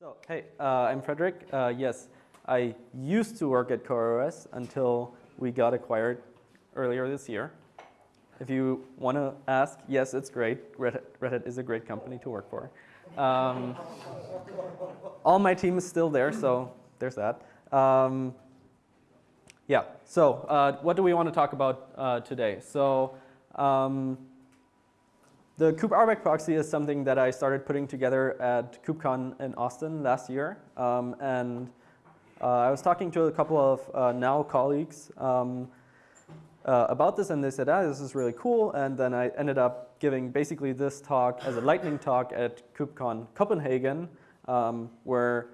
So, hey, uh, I'm Frederick. Uh, yes, I used to work at CoreOS until we got acquired earlier this year. If you want to ask, yes, it's great. Red Hat, Red Hat, is a great company to work for. Um, all my team is still there, so there's that. Um, yeah, so uh, what do we want to talk about uh, today? So um, the kube RBAC proxy is something that I started putting together at KubeCon in Austin last year. Um, and uh, I was talking to a couple of uh, now colleagues um, uh, about this and they said, ah, this is really cool. And then I ended up giving basically this talk as a lightning talk at KubeCon Copenhagen, um, where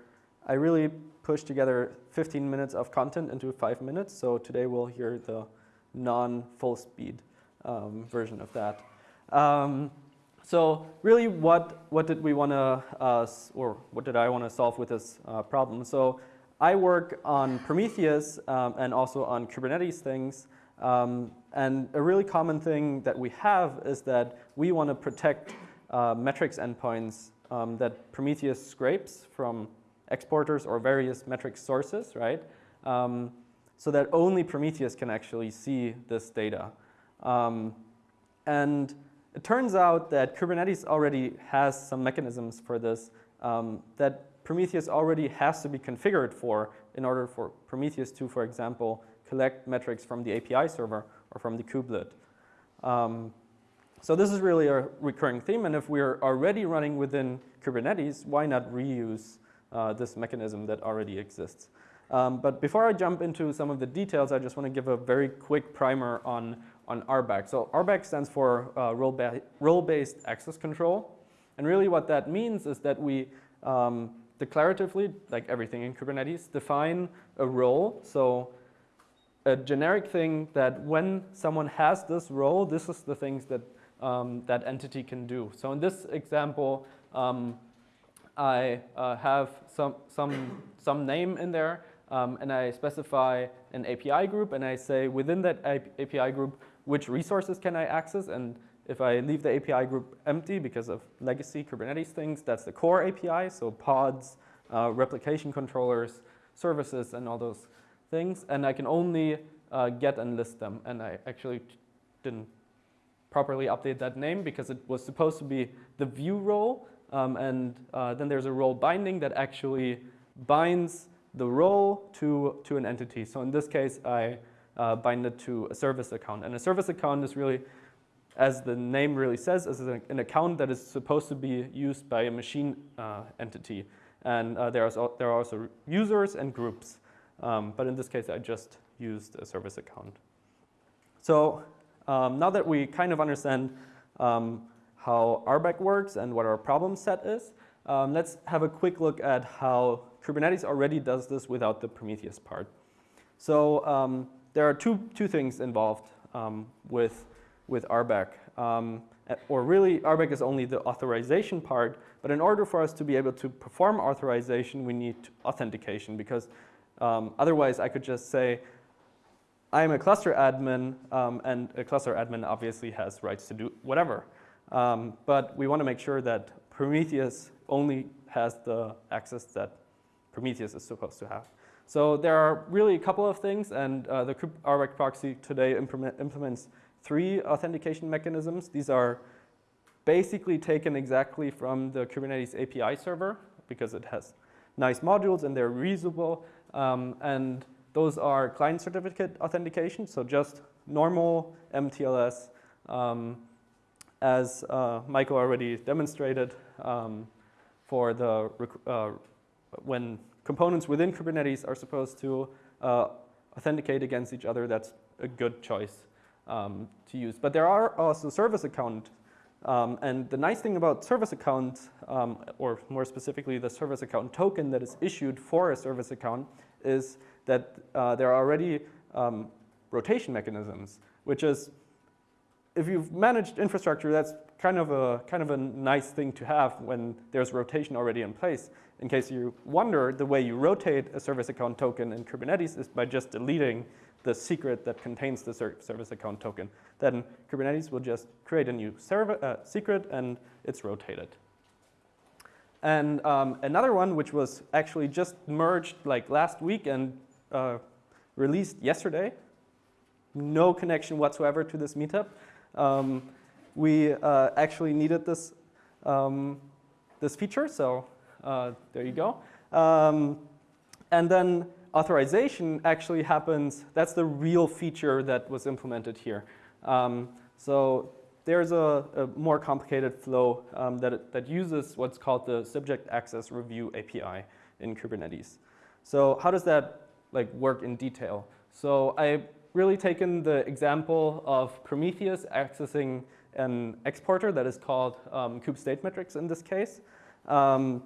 I really pushed together 15 minutes of content into five minutes. So today we'll hear the non-full speed um, version of that. Um, so really what, what did we want to, uh, or what did I want to solve with this uh, problem? So I work on Prometheus um, and also on Kubernetes things. Um, and a really common thing that we have is that we want to protect uh, metrics endpoints um, that Prometheus scrapes from exporters or various metric sources, right? Um, so that only Prometheus can actually see this data. Um, and it turns out that Kubernetes already has some mechanisms for this um, that Prometheus already has to be configured for in order for Prometheus to, for example, collect metrics from the API server or from the kubelet. Um, so this is really a recurring theme, and if we're already running within Kubernetes, why not reuse uh, this mechanism that already exists? Um, but before I jump into some of the details, I just want to give a very quick primer on, on RBAC. So RBAC stands for uh, role-based role access control. And really what that means is that we um, declaratively, like everything in Kubernetes, define a role. So a generic thing that when someone has this role, this is the things that um, that entity can do. So in this example, um, I uh, have some, some, some name in there um, and I specify an API group and I say within that API group, which resources can I access? And if I leave the API group empty because of legacy Kubernetes things, that's the core API, so pods, uh, replication controllers, services, and all those things. And I can only uh, get and list them. And I actually didn't properly update that name because it was supposed to be the view role. Um, and uh, then there's a role binding that actually binds the role to, to an entity. So in this case, I uh, bind it to a service account. And a service account is really, as the name really says, is an account that is supposed to be used by a machine uh, entity. And uh, there, are, there are also users and groups. Um, but in this case, I just used a service account. So um, now that we kind of understand um, how RBAC works and what our problem set is, um, let's have a quick look at how Kubernetes already does this without the Prometheus part. So um, there are two, two things involved um, with, with RBAC. Um, or really, RBAC is only the authorization part, but in order for us to be able to perform authorization, we need authentication because um, otherwise I could just say, I'm a cluster admin, um, and a cluster admin obviously has rights to do whatever. Um, but we want to make sure that Prometheus only has the access that Prometheus is supposed to have. So there are really a couple of things, and uh, the RBAC proxy today implement, implements three authentication mechanisms. These are basically taken exactly from the Kubernetes API server because it has nice modules and they're reusable. Um, and those are client certificate authentication, so just normal MTLS um, as uh, Michael already demonstrated um, for the uh, when components within Kubernetes are supposed to uh, authenticate against each other, that's a good choice um, to use. But there are also service account um, and the nice thing about service account, um, or more specifically the service account token that is issued for a service account is that uh, there are already um, rotation mechanisms, which is if you've managed infrastructure, that's kind of a kind of a nice thing to have when there's rotation already in place. In case you wonder, the way you rotate a service account token in Kubernetes is by just deleting the secret that contains the service account token. Then Kubernetes will just create a new server, uh, secret and it's rotated. And um, another one, which was actually just merged like last week and uh, released yesterday, no connection whatsoever to this meetup. Um, we uh, actually needed this, um, this feature, so uh, there you go. Um, and then authorization actually happens, that's the real feature that was implemented here. Um, so there's a, a, more complicated flow um, that, that uses what's called the subject access review API in Kubernetes. So how does that like work in detail? So I really taken the example of Prometheus accessing an exporter that is called um, kube state metrics in this case, um,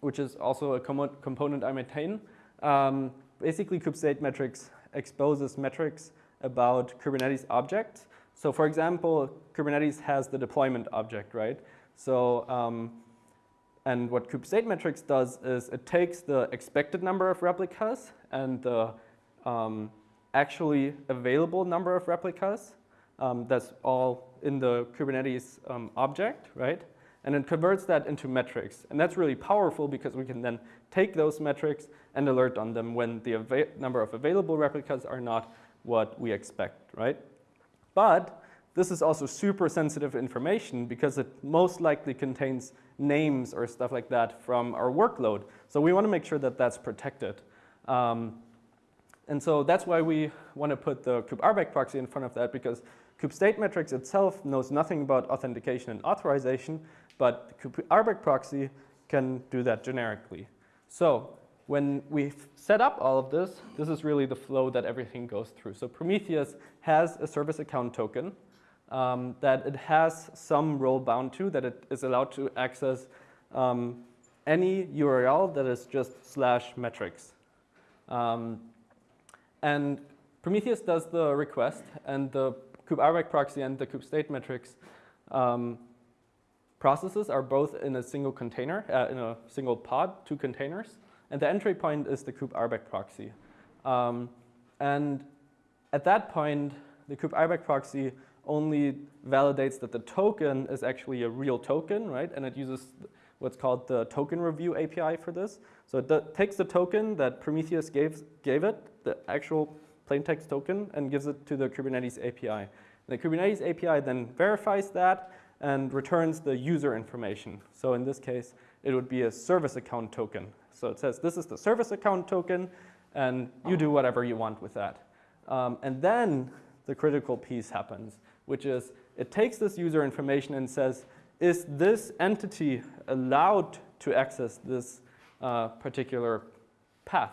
which is also a com component I maintain. Um, basically, kube state metrics exposes metrics about Kubernetes objects so for example, Kubernetes has the deployment object, right? So, um, and what kube state metrics does is it takes the expected number of replicas and the um, actually available number of replicas. Um, that's all in the Kubernetes um, object, right? And it converts that into metrics. And that's really powerful because we can then take those metrics and alert on them when the number of available replicas are not what we expect, right? But this is also super sensitive information because it most likely contains names or stuff like that from our workload. So we want to make sure that that's protected. Um, and so that's why we want to put the kube RBAC proxy in front of that because kube state metrics itself knows nothing about authentication and authorization, but RBAC proxy can do that generically. So when we set up all of this, this is really the flow that everything goes through. So Prometheus has a service account token um, that it has some role bound to, that it is allowed to access um, any URL that is just slash metrics. Um, and Prometheus does the request, and the kube proxy and the kube state metrics um, processes are both in a single container, uh, in a single pod, two containers. And the entry point is the kube RBAC proxy. Um, and at that point, the kube RBAC proxy only validates that the token is actually a real token, right? And it uses what's called the token review API for this. So it takes the token that Prometheus gave, gave it, the actual plain text token, and gives it to the Kubernetes API. The Kubernetes API then verifies that and returns the user information. So in this case, it would be a service account token. So it says, this is the service account token, and you do whatever you want with that. Um, and then the critical piece happens, which is it takes this user information and says, is this entity allowed to access this uh, particular path?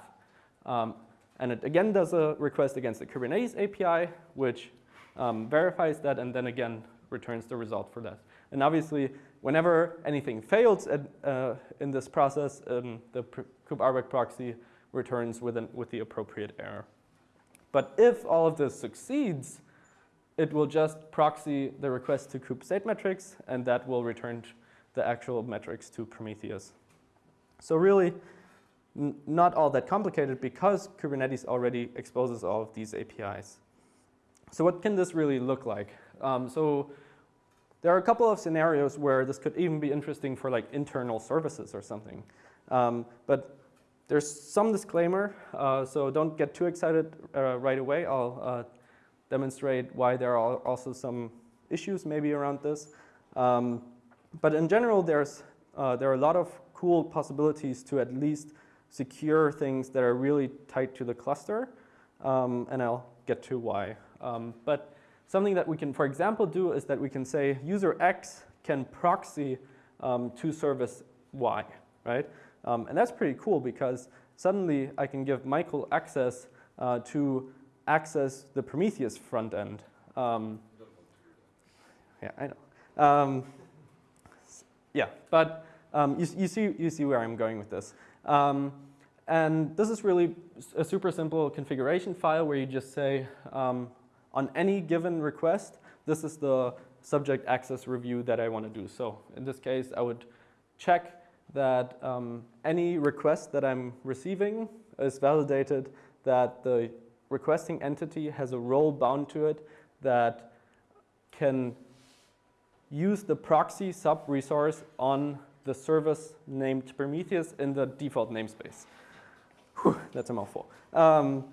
Um, and it again does a request against the Kubernetes API, which um, verifies that and then again returns the result for that. And obviously, whenever anything fails at, uh, in this process, um, the kube proxy returns with, an, with the appropriate error. But if all of this succeeds, it will just proxy the request to kube state metrics, and that will return the actual metrics to Prometheus. So really, not all that complicated because Kubernetes already exposes all of these APIs. So what can this really look like? Um, so there are a couple of scenarios where this could even be interesting for like internal services or something. Um, but there's some disclaimer, uh, so don't get too excited uh, right away. I'll uh, demonstrate why there are also some issues maybe around this. Um, but in general, there's, uh, there are a lot of cool possibilities to at least secure things that are really tight to the cluster, um, and I'll get to why. Um, but something that we can, for example, do is that we can say user X can proxy um, to service Y, right? Um, and that's pretty cool because suddenly I can give Michael access uh, to access the Prometheus front end. Um, yeah, I know. Um, yeah, but you, you, see, you see where I'm going with this. Um, and this is really a super simple configuration file where you just say, um, on any given request, this is the subject access review that I want to do. So in this case, I would check that um, any request that I'm receiving is validated that the requesting entity has a role bound to it that can use the proxy sub resource on the service named Prometheus in the default namespace. Whew, that's a mouthful. Um,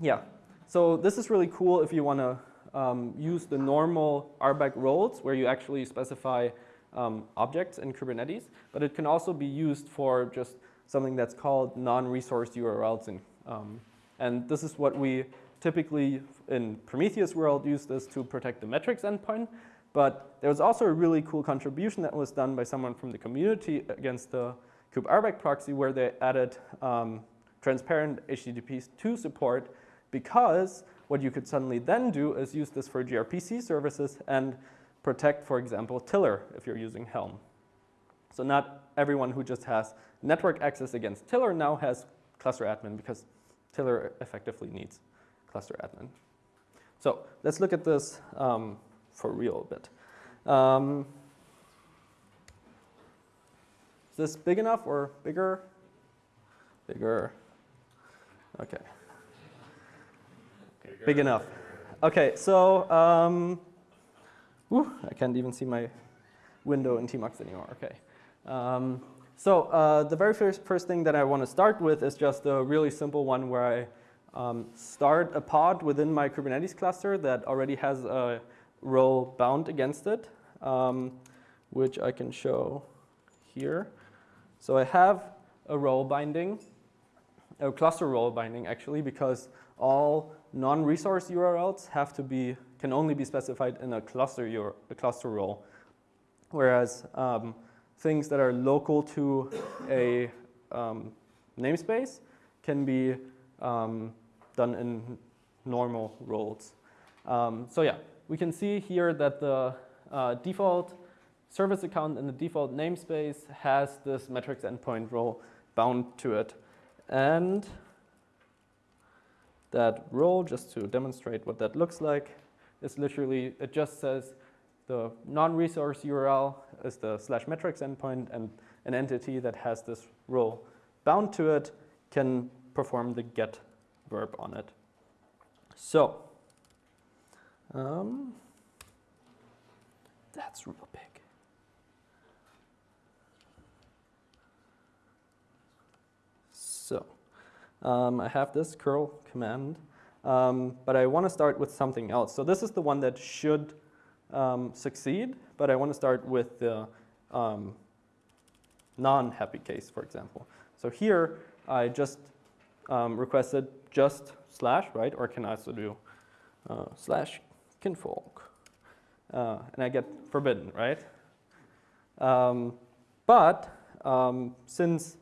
yeah, so this is really cool if you want to um, use the normal RBAC roles where you actually specify um, objects in Kubernetes, but it can also be used for just something that's called non-resource URLs. In, um, and this is what we typically in Prometheus world use this to protect the metrics endpoint. But there was also a really cool contribution that was done by someone from the community against the kube proxy where they added um, transparent HTTP2 support because what you could suddenly then do is use this for gRPC services and protect, for example, Tiller if you're using Helm. So not everyone who just has network access against Tiller now has cluster admin because Tiller effectively needs cluster admin. So let's look at this um, for real a bit. Um, is this big enough or bigger? Bigger. Okay. Bigger. Big enough. Okay, so um, whew, I can't even see my window in Tmux anymore. Okay. Um, so uh, the very first, first thing that I want to start with is just a really simple one where I um, start a pod within my Kubernetes cluster that already has a role bound against it, um, which I can show here. So I have a role binding, a cluster role binding actually, because all non-resource URLs have to be, can only be specified in a cluster, a cluster role. Whereas um, things that are local to a um, namespace can be um, done in normal roles. Um, so yeah, we can see here that the uh, default service account in the default namespace has this metrics endpoint role bound to it. And that role, just to demonstrate what that looks like, is literally, it just says the non-resource URL is the slash metrics endpoint and an entity that has this role bound to it can perform the get verb on it. So, um, that's real big. So, um, I have this curl command, um, but I want to start with something else. So this is the one that should um, succeed, but I want to start with the um, non-happy case, for example. So here, I just um, requested just slash, right? Or can I also do uh, slash Kinvolk? Uh, and I get forbidden, right? Um, but um, since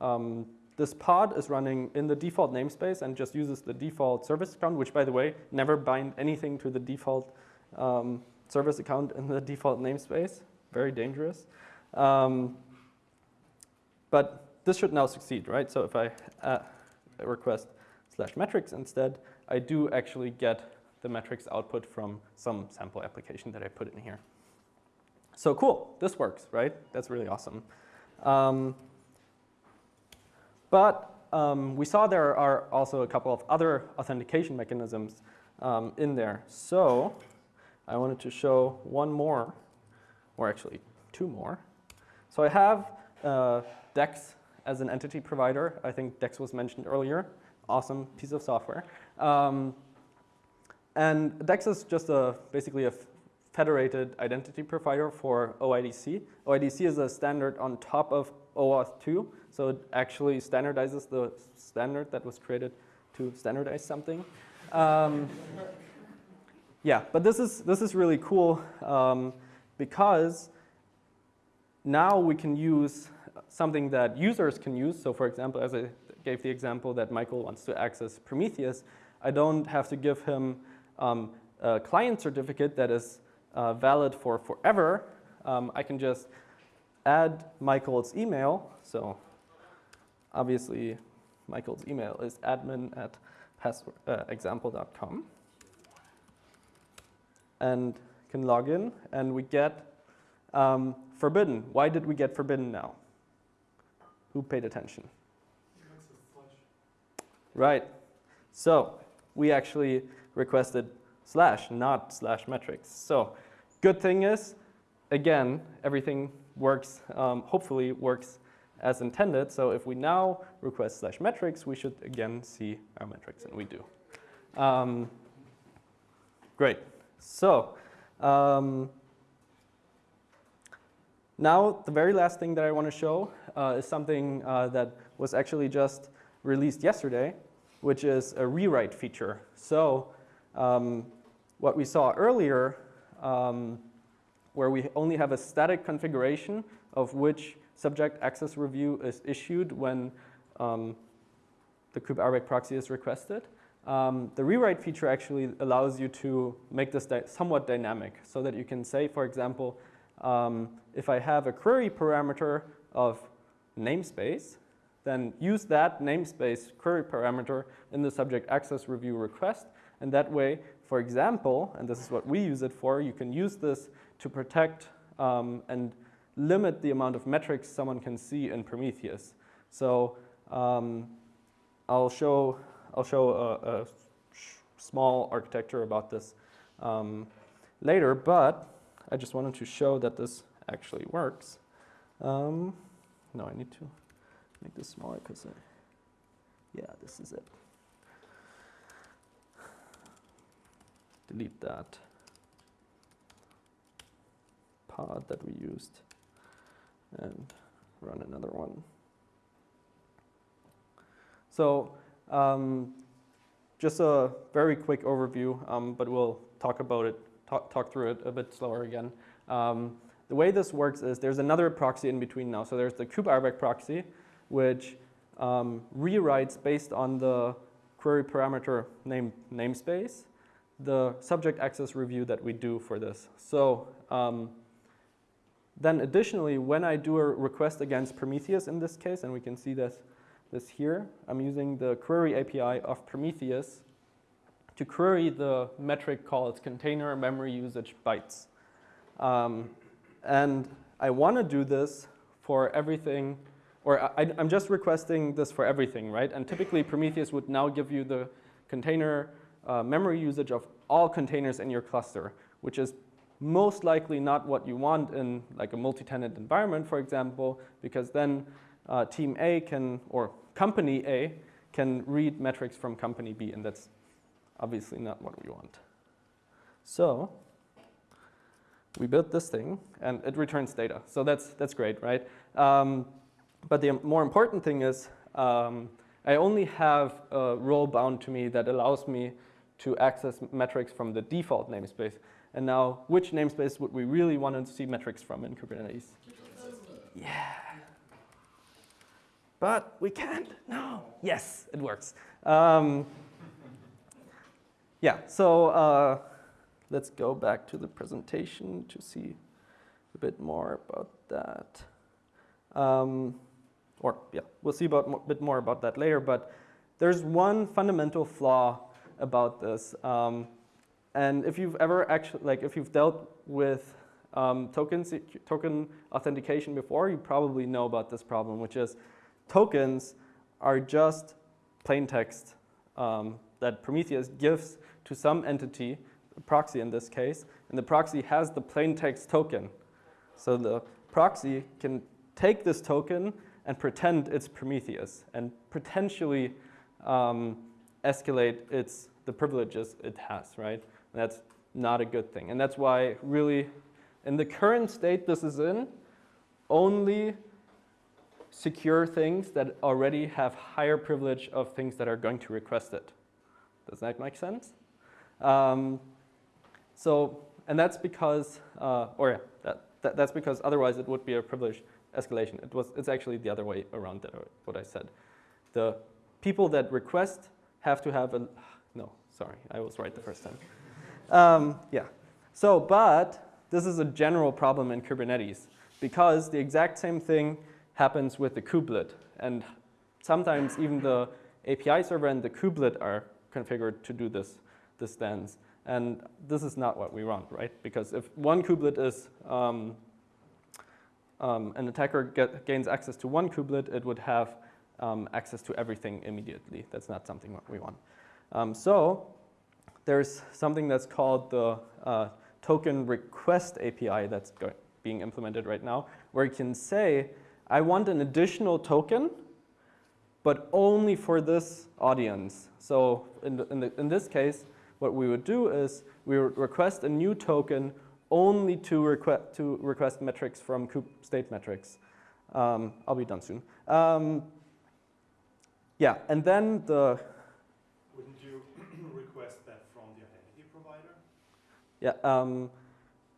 um, this pod is running in the default namespace and just uses the default service account, which by the way, never bind anything to the default um, service account in the default namespace. Very dangerous. Um, but this should now succeed, right? So if I uh, request slash metrics instead, I do actually get the metrics output from some sample application that I put in here. So cool, this works, right? That's really awesome. Um, but um, we saw there are also a couple of other authentication mechanisms um, in there. So I wanted to show one more, or actually two more. So I have uh, DEX as an entity provider. I think DEX was mentioned earlier awesome piece of software. Um, and DEX is just a basically a federated identity provider for OIDC. OIDC is a standard on top of OAuth 2, so it actually standardizes the standard that was created to standardize something. Um, yeah, but this is, this is really cool um, because now we can use something that users can use. So for example, as I gave the example that Michael wants to access Prometheus, I don't have to give him um, a client certificate that is uh, valid for forever. Um, I can just add Michael's email. So obviously, Michael's email is admin at uh, example.com and can log in and we get um, forbidden. Why did we get forbidden now? Who paid attention? Right. So we actually requested slash, not slash metrics. So good thing is, again, everything works, um, hopefully works as intended. So if we now request slash metrics, we should again see our metrics, and we do. Um, great. So um, now the very last thing that I want to show uh, is something uh, that was actually just released yesterday, which is a rewrite feature. So um, what we saw earlier, um, where we only have a static configuration of which subject access review is issued when um, the kube proxy is requested. Um, the rewrite feature actually allows you to make this somewhat dynamic so that you can say, for example, um, if I have a query parameter of namespace, then use that namespace query parameter in the subject access review request. And that way, for example, and this is what we use it for, you can use this to protect um, and limit the amount of metrics someone can see in Prometheus. So um, I'll show, I'll show a, a small architecture about this um, later, but I just wanted to show that this actually works. Um, no, I need to make this smaller because, yeah, this is it. Delete that pod that we used and run another one. So um, just a very quick overview, um, but we'll talk about it, talk, talk through it a bit slower again. Um, the way this works is there's another proxy in between now. So there's the kube proxy, which um, rewrites based on the query parameter name namespace, the subject access review that we do for this. So um, then additionally, when I do a request against Prometheus in this case, and we can see this, this here, I'm using the query API of Prometheus to query the metric called container memory usage bytes. Um, and I want to do this for everything, or I, am just requesting this for everything, right? And typically Prometheus would now give you the container uh, memory usage of all containers in your cluster, which is most likely not what you want in like a multi-tenant environment, for example, because then uh, team A can, or company A can read metrics from company B, and that's obviously not what we want. So we built this thing, and it returns data. So that's, that's great, right? Um, but the more important thing is um, I only have a role bound to me that allows me to access metrics from the default namespace. And now, which namespace would we really want to see metrics from in Kubernetes? Yeah. But we can't. No. Yes, it works. Um, yeah, so uh, let's go back to the presentation to see a bit more about that. Um, or yeah, we'll see a bit more about that later, but there's one fundamental flaw about this. Um, and if you've ever actually, like if you've dealt with um, tokens, token authentication before, you probably know about this problem, which is tokens are just plain text um, that Prometheus gives to some entity, a proxy in this case, and the proxy has the plain text token. So the proxy can take this token and pretend it's Prometheus and potentially um, escalate its, the privileges it has, right? That's not a good thing. And that's why really, in the current state this is in, only secure things that already have higher privilege of things that are going to request it. Does that make sense? Um, so, and that's because, uh, or yeah, that, that, that's because otherwise it would be a privilege escalation. It was, it's actually the other way around that, what I said. The people that request have to have a, no, sorry, I was right the first time. Um, yeah. So, but this is a general problem in Kubernetes because the exact same thing happens with the kubelet. And sometimes even the API server and the kubelet are configured to do this, this dance. And this is not what we want, right? Because if one kubelet is, um, um, an attacker get, gains access to one kubelet, it would have um, access to everything immediately. That's not something we want. Um, so there's something that's called the uh, token request API that's being implemented right now, where you can say, I want an additional token, but only for this audience. So in, the, in, the, in this case, what we would do is we would request a new token only to, request to request metrics from kube state metrics. Um, I'll be done soon. Um, yeah, and then the Wouldn't you request that from the identity provider? Yeah, um,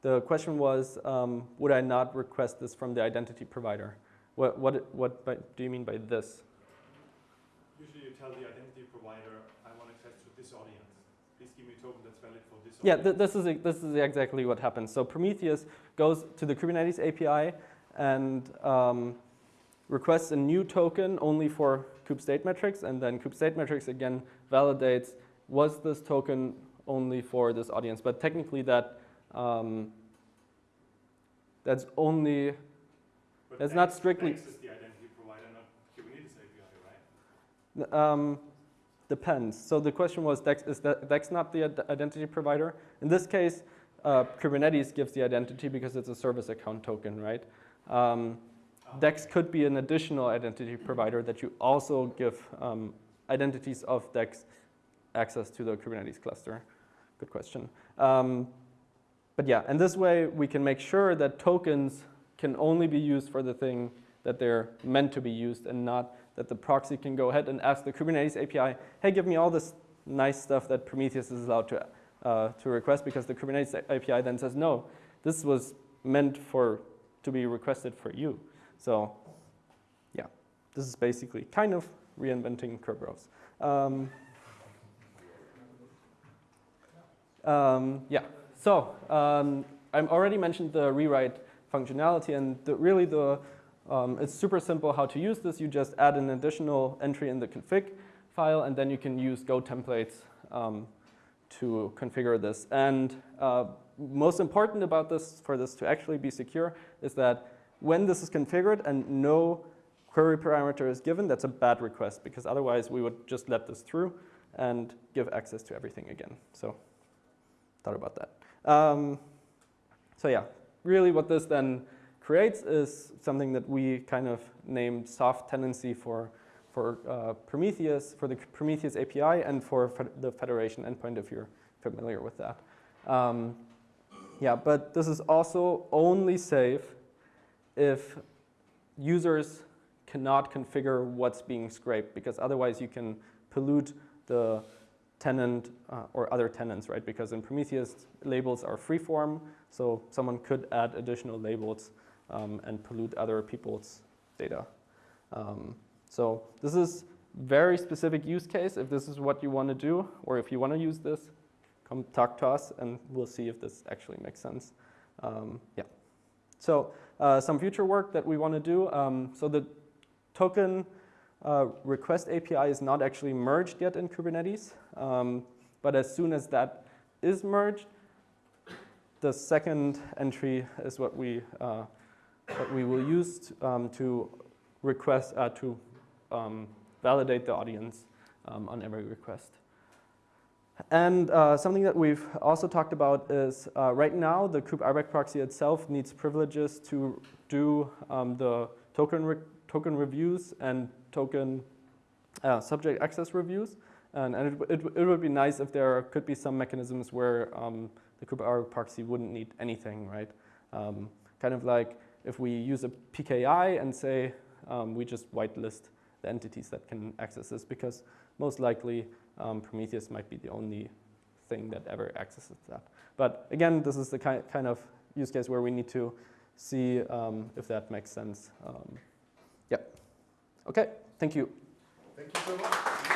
the question was, um, would I not request this from the identity provider? What, what, what by, do you mean by this? Usually you tell the identity provider, I want access to this audience. Please give me a token that's valid for this Yeah, audience. th this, is, this is exactly what happens. So Prometheus goes to the Kubernetes API and um, requests a new token only for kube state metrics, and then kube state metrics again validates, was this token only for this audience? But technically that, um, that's only But that's not strictly- Dex is the identity provider, not Kubernetes API, right? Um, depends. So the question was, Dex, is that Dex not the identity provider? In this case, uh, Kubernetes gives the identity because it's a service account token, right? Um, Dex could be an additional identity provider that you also give um, identities of Dex access to the Kubernetes cluster. Good question. Um, but yeah, and this way we can make sure that tokens can only be used for the thing that they're meant to be used and not that the proxy can go ahead and ask the Kubernetes API, hey, give me all this nice stuff that Prometheus is allowed to, uh, to request because the Kubernetes API then says, no, this was meant for to be requested for you. So yeah, this is basically kind of reinventing Kerberos. Um, um, yeah, so um, I already mentioned the rewrite functionality and the, really the, um, it's super simple how to use this. You just add an additional entry in the config file and then you can use Go templates um, to configure this. And uh, most important about this, for this to actually be secure, is that when this is configured and no query parameter is given, that's a bad request because otherwise we would just let this through and give access to everything again. So thought about that. Um, so yeah, really what this then creates is something that we kind of named soft tenancy for, for uh, Prometheus, for the Prometheus API and for the federation endpoint if you're familiar with that. Um, yeah, but this is also only safe if users cannot configure what's being scraped because otherwise you can pollute the tenant uh, or other tenants, right? Because in Prometheus, labels are freeform, so someone could add additional labels um, and pollute other people's data. Um, so this is very specific use case. If this is what you want to do, or if you want to use this, come talk to us and we'll see if this actually makes sense. Um, yeah. So uh, some future work that we want to do. Um, so the token uh, request API is not actually merged yet in Kubernetes, um, but as soon as that is merged, the second entry is what we uh, what we will use to, um, to request uh, to um, validate the audience um, on every request. And uh, something that we've also talked about is uh, right now the kube RBAC proxy itself needs privileges to do um, the token, re token reviews and token uh, subject access reviews. And, and it, it, it, would be nice if there could be some mechanisms where um, the kube RBAC proxy wouldn't need anything, right? Um, kind of like if we use a PKI and say um, we just whitelist the entities that can access this because most likely um, Prometheus might be the only thing that ever accesses that. But again, this is the ki kind of use case where we need to see um, if that makes sense. Um, yeah. Okay, thank you. Thank you so much.